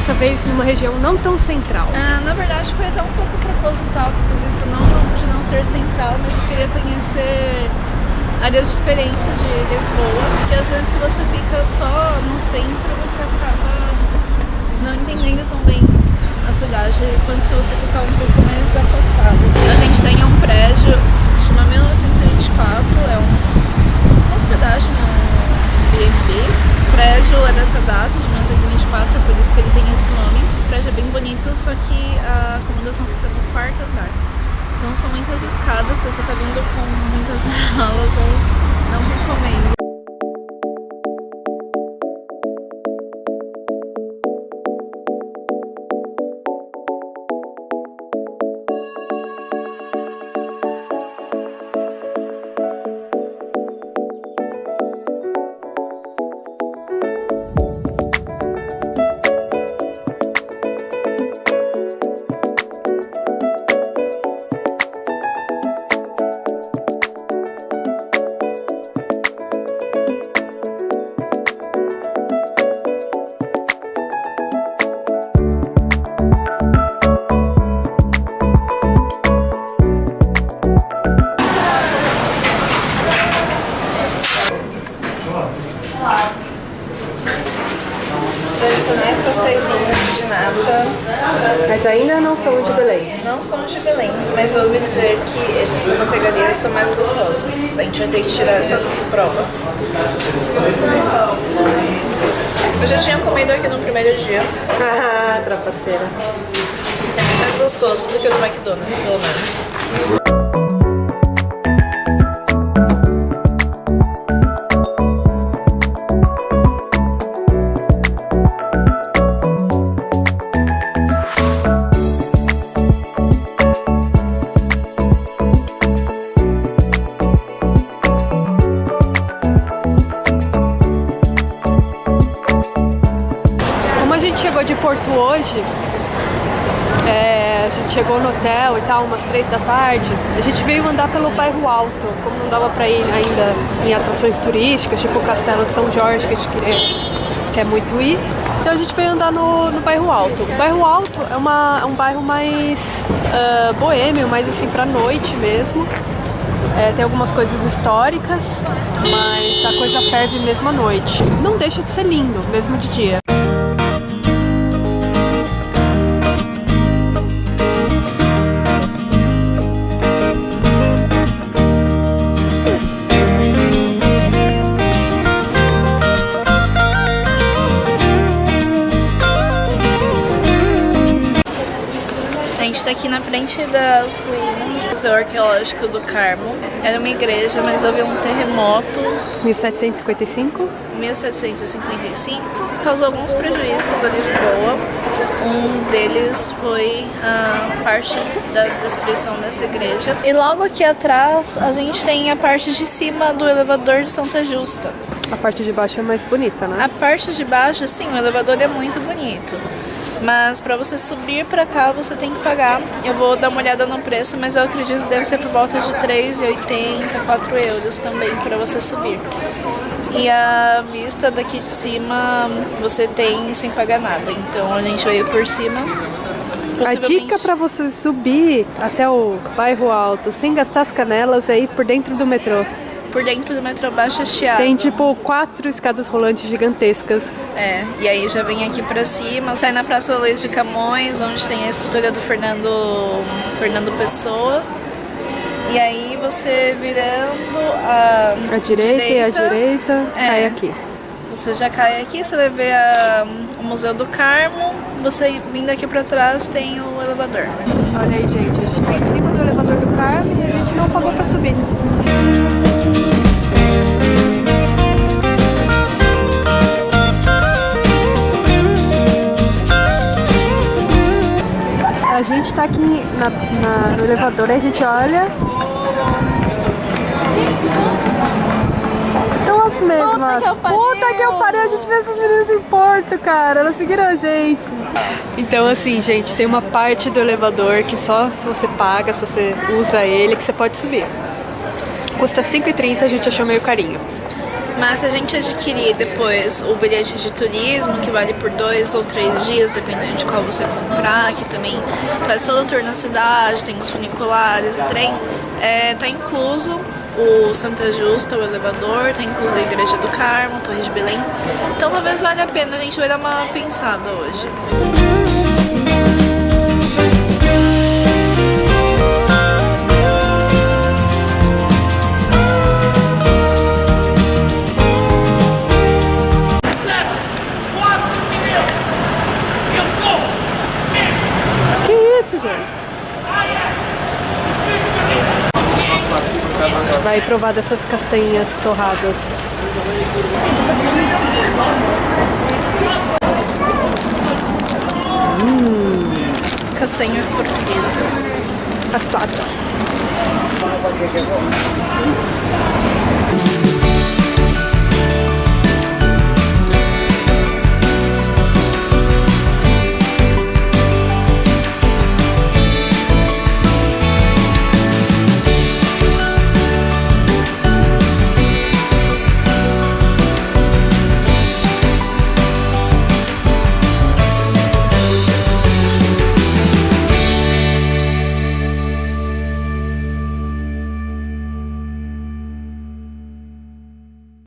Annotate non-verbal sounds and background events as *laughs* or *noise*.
dessa vez numa região não tão central. Ah, na verdade foi até um pouco proposital que fiz isso, não de não ser central, mas eu queria conhecer áreas diferentes de Lisboa, porque às vezes se você fica só no centro, você acaba não entendendo tão bem a cidade quanto se você ficar um pouco mais afastado. A gente tem um prédio, chama 1924, é um, uma hospedagem, é um B&B. O prédio é dessa data, de 1924, por isso que ele tem esse nome. O prédio é bem bonito, só que a acomodação fica no quarto andar. Então são muitas escadas, se você está vindo com muitas *laughs* malas, eu não recomendo. Os tradicionais pasteizinhos de nata Mas ainda não são de Belém. não são de Belém, mas ouvi dizer que esses da são mais gostosos. A gente vai ter que tirar essa prova. Eu já tinha comido aqui no primeiro dia. Ah, *laughs* trapaceira. É mais gostoso do que o do McDonald's, pelo menos. Gente chegou de Porto hoje, é, a gente chegou no hotel e tal, umas três da tarde, a gente veio andar pelo bairro Alto, como não dava pra ir ainda em atrações turísticas, tipo o Castelo de São Jorge, que a gente queria, quer muito ir. Então a gente veio andar no, no bairro Alto. O bairro Alto é, uma, é um bairro mais ah, boêmio, mais assim pra noite mesmo. É, tem algumas coisas históricas, mas a coisa ferve mesmo à noite. Não deixa de ser lindo, mesmo de dia. Aqui na frente das ruínas do Museu Arqueológico do Carmo. Era uma igreja, mas houve um terremoto 1755. em 1755. Causou alguns prejuízos a Lisboa. Um deles foi a parte da destruição dessa igreja. E logo aqui atrás a gente tem a parte de cima do elevador de Santa Justa. A parte de baixo é mais bonita, né? A parte de baixo, sim, o elevador é muito bonito. Mas para você subir para cá, você tem que pagar. Eu vou dar uma olhada no preço, mas eu acredito que deve ser por volta de 3,80, 4 euros também para você subir. E a vista daqui de cima você tem sem pagar nada. Então a gente veio por cima. A dica para você subir até o bairro alto sem gastar as canelas é ir por dentro do metrô. Por dentro do metrô Baixa Chiado. Tem tipo quatro escadas rolantes gigantescas. É, e aí já vem aqui pra cima, sai na Praça Luiz de Camões, onde tem a escultura do Fernando, Fernando Pessoa. E aí você virando a, A direita, e a direita É. cai aqui. Você já cai aqui, você vai ver a- o Museu do Carmo. Você vindo aqui pra trás tem o elevador. Olha aí, gente, a gente tá em cima do elevador do Carmo e a gente não pagou pra subir. Tá aqui na- na- no elevador e a gente olha. São as mesmas. que eu pariu. Puta que eu pariu, a gente vê essas meninas em Porto, cara. Elas seguiram a gente. Então, assim, gente, tem uma parte do elevador que só se você paga, se você usa ele, que você pode subir. Custa 5,30, a gente achou meio carinho. Mas se a gente adquirir depois o bilhete de turismo, que vale por dois ou três dias, dependendo de qual você comprar, que também faz todo o tour na cidade, tem os funiculares, o trem, é, tá incluso o Santa Justa, o elevador, tá incluso a Igreja do Carmo, a Torre de Belém. Então talvez valha a pena, a gente vai dar uma pensada hoje. Vai provar dessas castanhas torradas. Castanhas portuguesas. Assadas.